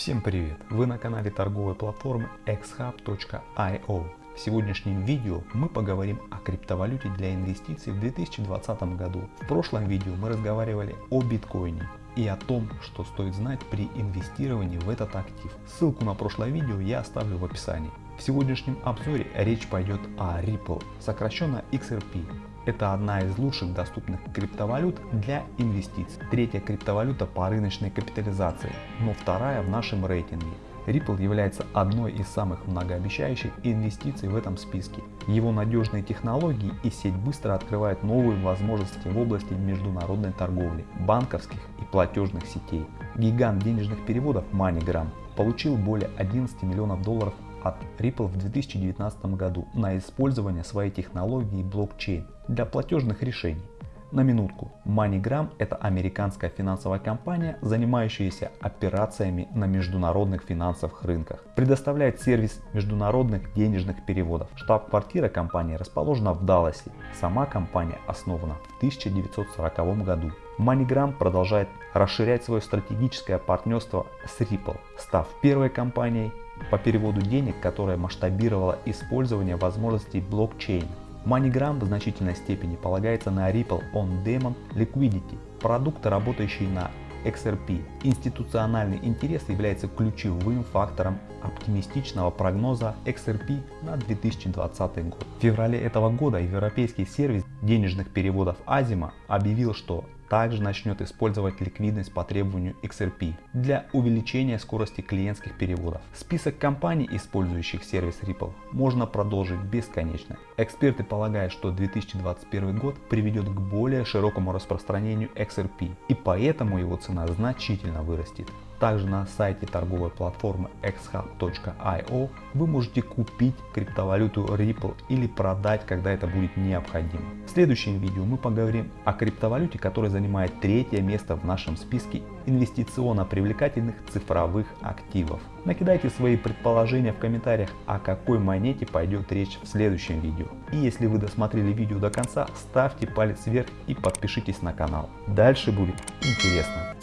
Всем привет! Вы на канале торговой платформы xhub.io. В сегодняшнем видео мы поговорим о криптовалюте для инвестиций в 2020 году. В прошлом видео мы разговаривали о биткоине и о том, что стоит знать при инвестировании в этот актив. Ссылку на прошлое видео я оставлю в описании. В сегодняшнем обзоре речь пойдет о Ripple, сокращенно XRP. Это одна из лучших доступных криптовалют для инвестиций. Третья криптовалюта по рыночной капитализации, но вторая в нашем рейтинге. Ripple является одной из самых многообещающих инвестиций в этом списке. Его надежные технологии и сеть быстро открывают новые возможности в области международной торговли, банковских и платежных сетей. Гигант денежных переводов MoneyGram получил более 11 миллионов долларов от Ripple в 2019 году на использование своей технологии блокчейн для платежных решений. На минутку, MoneyGram – это американская финансовая компания, занимающаяся операциями на международных финансовых рынках. Предоставляет сервис международных денежных переводов. Штаб-квартира компании расположена в Далласе. Сама компания основана в 1940 году. MoneyGram продолжает расширять свое стратегическое партнерство с Ripple, став первой компанией по переводу денег, которая масштабировала использование возможностей блокчейна. MoneyGram в значительной степени полагается на Ripple On Demand Liquidity, продукты, работающие на XRP. Институциональный интерес является ключевым фактором оптимистичного прогноза XRP на 2020 год. В феврале этого года европейский сервис денежных переводов Azima объявил, что также начнет использовать ликвидность по требованию XRP для увеличения скорости клиентских переводов. Список компаний, использующих сервис Ripple, можно продолжить бесконечно. Эксперты полагают, что 2021 год приведет к более широкому распространению XRP и поэтому его цена значительно вырастет. Также на сайте торговой платформы xhub.io вы можете купить криптовалюту Ripple или продать, когда это будет необходимо. В следующем видео мы поговорим о криптовалюте, которая занимает третье место в нашем списке инвестиционно привлекательных цифровых активов. Накидайте свои предположения в комментариях, о какой монете пойдет речь в следующем видео. И если вы досмотрели видео до конца, ставьте палец вверх и подпишитесь на канал. Дальше будет интересно.